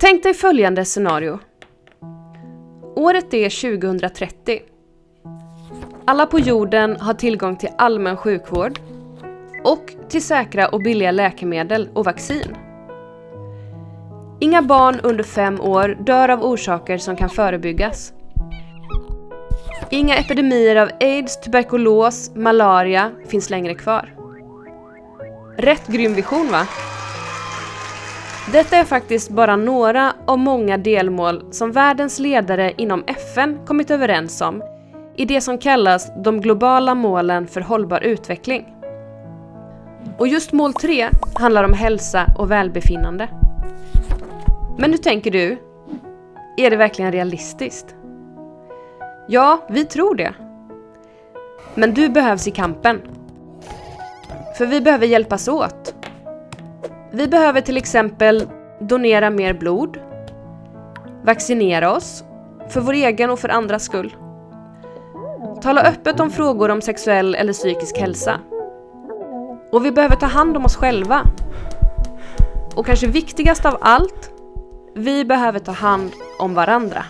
Tänk dig följande scenario. Året är 2030. Alla på jorden har tillgång till allmän sjukvård och till säkra och billiga läkemedel och vaccin. Inga barn under fem år dör av orsaker som kan förebyggas. Inga epidemier av aids, tuberkulos, malaria finns längre kvar. Rätt grym vision va? Detta är faktiskt bara några av många delmål som världens ledare inom FN kommit överens om i det som kallas de globala målen för hållbar utveckling. Och just mål 3 handlar om hälsa och välbefinnande. Men hur tänker du? Är det verkligen realistiskt? Ja, vi tror det. Men du behövs i kampen. För vi behöver hjälpas åt. Vi behöver till exempel donera mer blod, vaccinera oss, för vår egen och för andras skull. Tala öppet om frågor om sexuell eller psykisk hälsa. Och vi behöver ta hand om oss själva. Och kanske viktigast av allt, vi behöver ta hand om varandra.